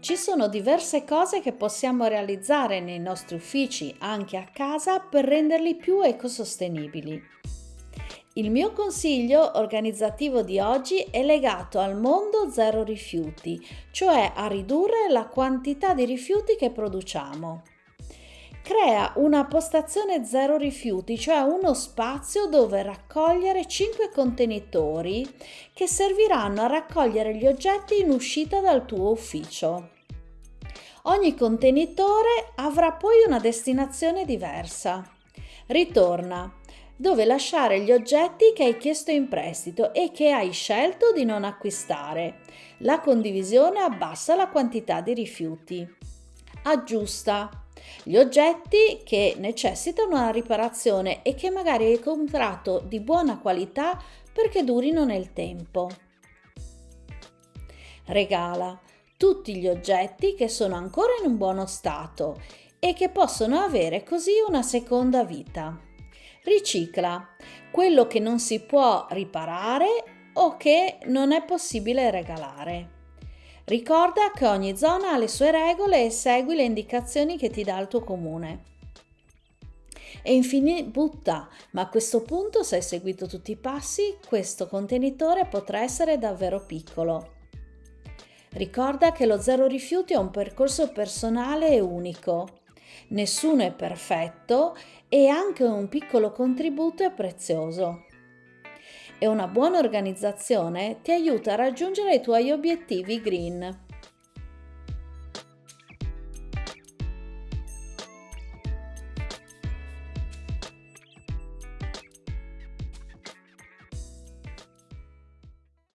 Ci sono diverse cose che possiamo realizzare nei nostri uffici, anche a casa, per renderli più ecosostenibili. Il mio consiglio organizzativo di oggi è legato al mondo zero rifiuti, cioè a ridurre la quantità di rifiuti che produciamo. Crea una postazione zero rifiuti, cioè uno spazio dove raccogliere 5 contenitori che serviranno a raccogliere gli oggetti in uscita dal tuo ufficio. Ogni contenitore avrà poi una destinazione diversa. Ritorna dove lasciare gli oggetti che hai chiesto in prestito e che hai scelto di non acquistare. La condivisione abbassa la quantità di rifiuti. Aggiusta gli oggetti che necessitano una riparazione e che magari hai comprato di buona qualità perché durino nel tempo. Regala tutti gli oggetti che sono ancora in un buono stato e che possono avere così una seconda vita. Ricicla quello che non si può riparare o che non è possibile regalare. Ricorda che ogni zona ha le sue regole e segui le indicazioni che ti dà il tuo comune. E infine butta, ma a questo punto se hai seguito tutti i passi, questo contenitore potrà essere davvero piccolo. Ricorda che lo zero rifiuti è un percorso personale e unico. Nessuno è perfetto e anche un piccolo contributo è prezioso. E una buona organizzazione ti aiuta a raggiungere i tuoi obiettivi green.